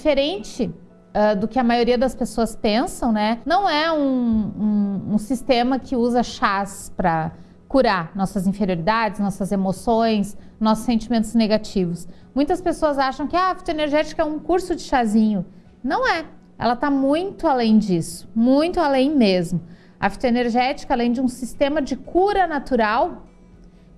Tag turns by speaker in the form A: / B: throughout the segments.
A: diferente uh, do que a maioria das pessoas pensam, né? Não é um, um, um sistema que usa chás para curar nossas inferioridades, nossas emoções, nossos sentimentos negativos. Muitas pessoas acham que ah, a fitoenergética é um curso de chazinho. Não é. Ela está muito além disso, muito além mesmo. A fitoenergética, além de um sistema de cura natural,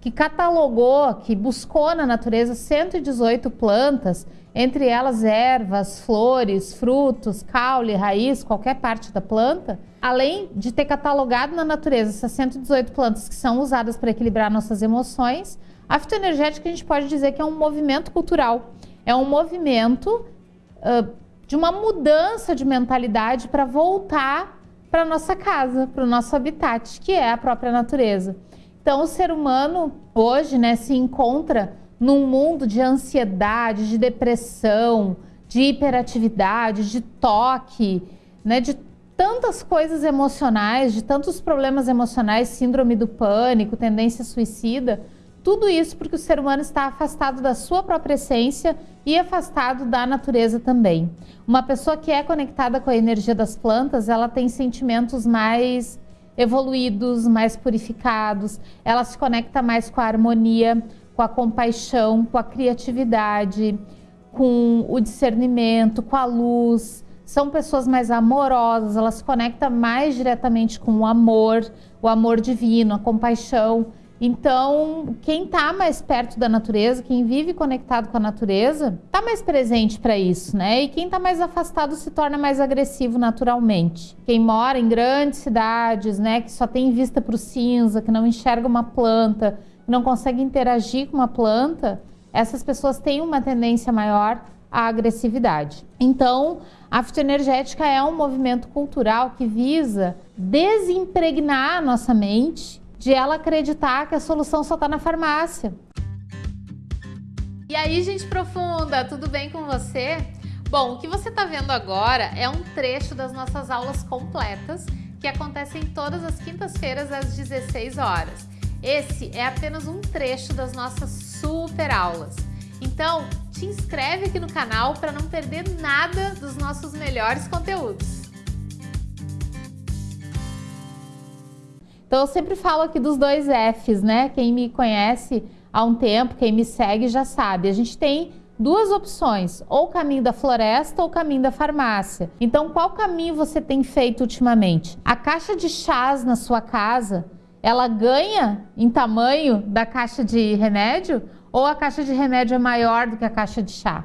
A: que catalogou, que buscou na natureza 118 plantas, entre elas ervas, flores, frutos, caule, raiz, qualquer parte da planta, além de ter catalogado na natureza essas 118 plantas que são usadas para equilibrar nossas emoções, a fitoenergética a gente pode dizer que é um movimento cultural, é um movimento uh, de uma mudança de mentalidade para voltar para nossa casa, para o nosso habitat, que é a própria natureza. Então, o ser humano hoje né, se encontra num mundo de ansiedade, de depressão, de hiperatividade, de toque, né, de tantas coisas emocionais, de tantos problemas emocionais, síndrome do pânico, tendência suicida. Tudo isso porque o ser humano está afastado da sua própria essência e afastado da natureza também. Uma pessoa que é conectada com a energia das plantas, ela tem sentimentos mais evoluídos, mais purificados, ela se conecta mais com a harmonia, com a compaixão, com a criatividade, com o discernimento, com a luz. São pessoas mais amorosas, elas se conectam mais diretamente com o amor, o amor divino, a compaixão. Então, quem está mais perto da natureza, quem vive conectado com a natureza, está mais presente para isso, né? E quem está mais afastado se torna mais agressivo naturalmente. Quem mora em grandes cidades, né, que só tem vista para o cinza, que não enxerga uma planta, que não consegue interagir com uma planta, essas pessoas têm uma tendência maior à agressividade. Então, a fitoenergética é um movimento cultural que visa desimpregnar a nossa mente de ela acreditar que a solução só está na farmácia.
B: E aí, gente profunda, tudo bem com você? Bom, o que você está vendo agora é um trecho das nossas aulas completas que acontecem todas as quintas-feiras às 16 horas. Esse é apenas um trecho das nossas super aulas. Então, te inscreve aqui no canal para não perder nada dos nossos melhores conteúdos.
A: Então eu sempre falo aqui dos dois Fs, né? Quem me conhece há um tempo, quem me segue já sabe. A gente tem duas opções, ou o caminho da floresta ou o caminho da farmácia. Então qual caminho você tem feito ultimamente? A caixa de chás na sua casa, ela ganha em tamanho da caixa de remédio ou a caixa de remédio é maior do que a caixa de chá?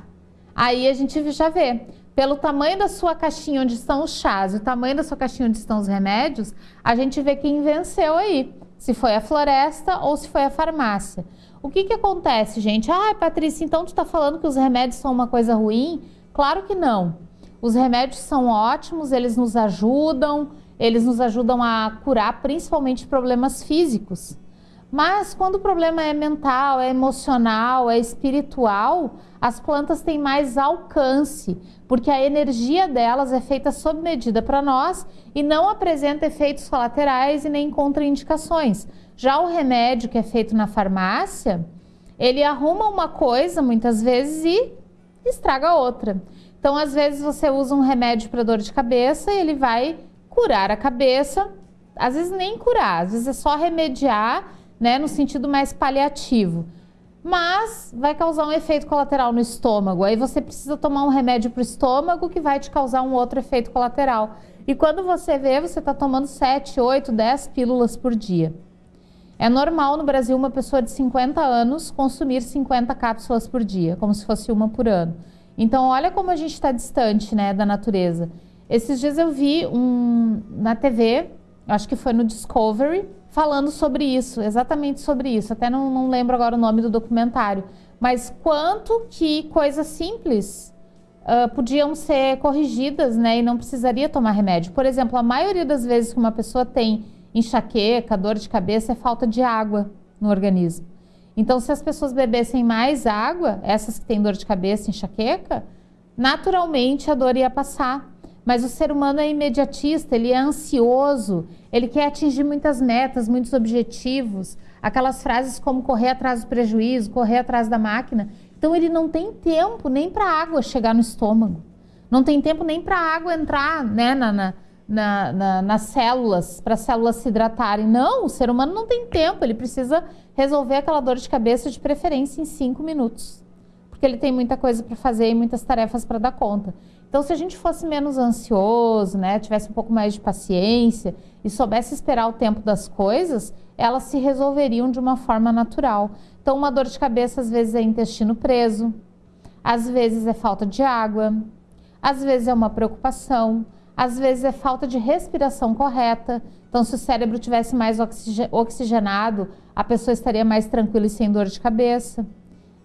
A: Aí a gente já vê pelo tamanho da sua caixinha onde estão os chás e o tamanho da sua caixinha onde estão os remédios, a gente vê quem venceu aí. Se foi a floresta ou se foi a farmácia. O que que acontece, gente? Ah, Patrícia, então tu está falando que os remédios são uma coisa ruim? Claro que não. Os remédios são ótimos, eles nos ajudam, eles nos ajudam a curar principalmente problemas físicos. Mas quando o problema é mental, é emocional, é espiritual, as plantas têm mais alcance, porque a energia delas é feita sob medida para nós e não apresenta efeitos colaterais e nem contraindicações. Já o remédio que é feito na farmácia, ele arruma uma coisa muitas vezes e estraga outra. Então, às vezes você usa um remédio para dor de cabeça e ele vai curar a cabeça, às vezes nem curar, às vezes é só remediar né, no sentido mais paliativo. Mas vai causar um efeito colateral no estômago. Aí você precisa tomar um remédio para o estômago que vai te causar um outro efeito colateral. E quando você vê, você está tomando 7, 8, 10 pílulas por dia. É normal no Brasil uma pessoa de 50 anos consumir 50 cápsulas por dia, como se fosse uma por ano. Então, olha como a gente está distante né, da natureza. Esses dias eu vi um, na TV, acho que foi no Discovery, falando sobre isso, exatamente sobre isso. Até não, não lembro agora o nome do documentário. Mas quanto que coisas simples uh, podiam ser corrigidas, né? E não precisaria tomar remédio. Por exemplo, a maioria das vezes que uma pessoa tem enxaqueca, dor de cabeça, é falta de água no organismo. Então, se as pessoas bebessem mais água, essas que têm dor de cabeça, enxaqueca, naturalmente a dor ia passar. Mas o ser humano é imediatista, ele é ansioso, ele quer atingir muitas metas, muitos objetivos. Aquelas frases como correr atrás do prejuízo, correr atrás da máquina. Então ele não tem tempo nem para a água chegar no estômago. Não tem tempo nem para a água entrar né, na, na, na, nas células, para as células se hidratarem. Não, o ser humano não tem tempo, ele precisa resolver aquela dor de cabeça de preferência em cinco minutos. Porque ele tem muita coisa para fazer e muitas tarefas para dar conta. Então, se a gente fosse menos ansioso, né, tivesse um pouco mais de paciência e soubesse esperar o tempo das coisas, elas se resolveriam de uma forma natural. Então, uma dor de cabeça às vezes é intestino preso, às vezes é falta de água, às vezes é uma preocupação, às vezes é falta de respiração correta. Então, se o cérebro tivesse mais oxigenado, a pessoa estaria mais tranquila e sem dor de cabeça.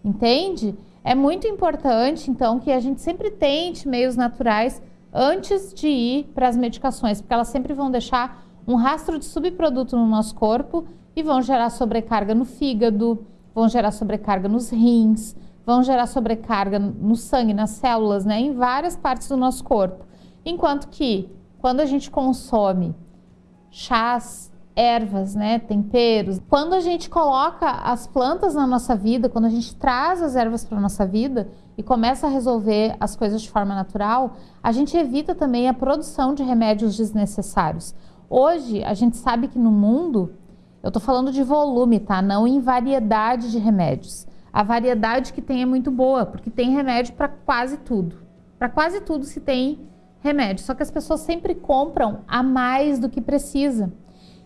A: Entende? É muito importante, então, que a gente sempre tente meios naturais antes de ir para as medicações, porque elas sempre vão deixar um rastro de subproduto no nosso corpo e vão gerar sobrecarga no fígado, vão gerar sobrecarga nos rins, vão gerar sobrecarga no sangue, nas células, né, em várias partes do nosso corpo. Enquanto que, quando a gente consome chás, ervas, né, temperos. Quando a gente coloca as plantas na nossa vida, quando a gente traz as ervas para a nossa vida e começa a resolver as coisas de forma natural, a gente evita também a produção de remédios desnecessários. Hoje, a gente sabe que no mundo, eu estou falando de volume, tá? Não em variedade de remédios. A variedade que tem é muito boa, porque tem remédio para quase tudo. Para quase tudo se tem remédio, só que as pessoas sempre compram a mais do que precisa.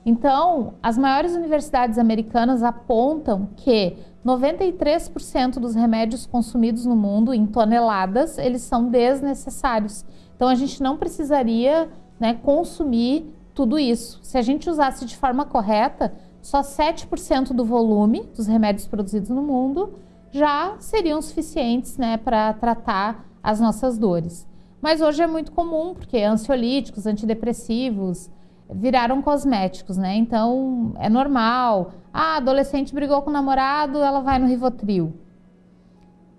A: Então, as maiores universidades americanas apontam que 93% dos remédios consumidos no mundo, em toneladas, eles são desnecessários. Então, a gente não precisaria né, consumir tudo isso. Se a gente usasse de forma correta, só 7% do volume dos remédios produzidos no mundo já seriam suficientes né, para tratar as nossas dores. Mas hoje é muito comum, porque ansiolíticos, antidepressivos, viraram cosméticos, né? Então é normal. Ah, adolescente brigou com o namorado, ela vai no Rivotril.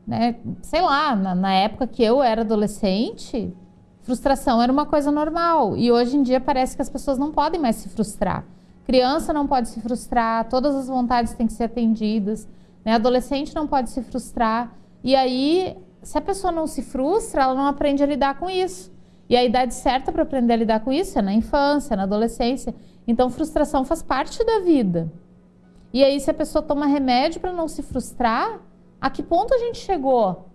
A: Né? Sei lá, na, na, época que eu era adolescente, frustração era uma coisa normal. E hoje em dia parece que as pessoas não podem mais se frustrar. Criança não pode se frustrar, todas as vontades têm que ser atendidas. Né? Adolescente não pode se frustrar. E aí, se a pessoa não se frustra, ela não aprende a lidar com isso. E a idade certa para aprender a lidar com isso é na infância, na adolescência. Então, frustração faz parte da vida. E aí, se a pessoa toma remédio para não se frustrar, a que ponto a gente chegou?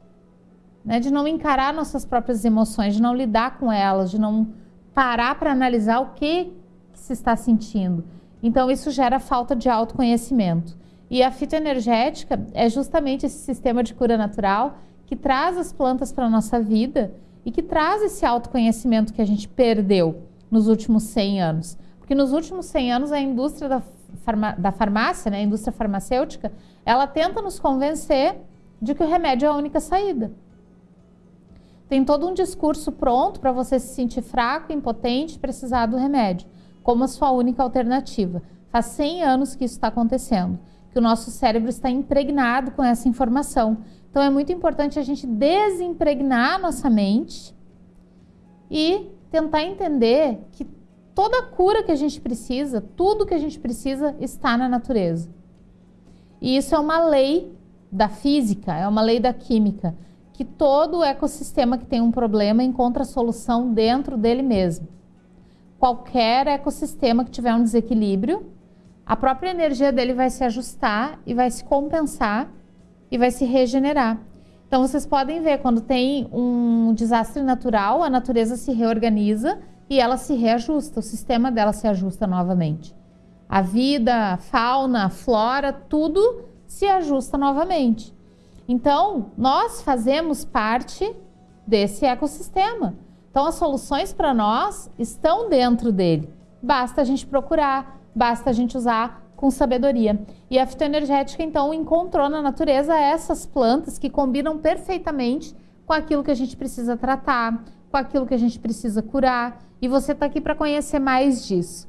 A: Né? De não encarar nossas próprias emoções, de não lidar com elas, de não parar para analisar o que, que se está sentindo. Então, isso gera falta de autoconhecimento. E a fitoenergética é justamente esse sistema de cura natural que traz as plantas para a nossa vida e que traz esse autoconhecimento que a gente perdeu nos últimos 100 anos. Porque nos últimos 100 anos a indústria da, farma, da farmácia, né, a indústria farmacêutica, ela tenta nos convencer de que o remédio é a única saída. Tem todo um discurso pronto para você se sentir fraco, impotente, precisar do remédio, como a sua única alternativa. Faz 100 anos que isso está acontecendo, que o nosso cérebro está impregnado com essa informação. Então é muito importante a gente desimpregnar a nossa mente e tentar entender que toda a cura que a gente precisa, tudo que a gente precisa está na natureza. E isso é uma lei da física, é uma lei da química, que todo ecossistema que tem um problema encontra solução dentro dele mesmo. Qualquer ecossistema que tiver um desequilíbrio, a própria energia dele vai se ajustar e vai se compensar e vai se regenerar. Então vocês podem ver, quando tem um desastre natural, a natureza se reorganiza e ela se reajusta, o sistema dela se ajusta novamente. A vida, a fauna, a flora, tudo se ajusta novamente. Então, nós fazemos parte desse ecossistema. Então, as soluções para nós estão dentro dele. Basta a gente procurar, basta a gente usar com sabedoria. E a fitoenergética, então, encontrou na natureza essas plantas que combinam perfeitamente com aquilo que a gente precisa tratar, com aquilo que a gente precisa curar. E você está aqui para conhecer mais disso.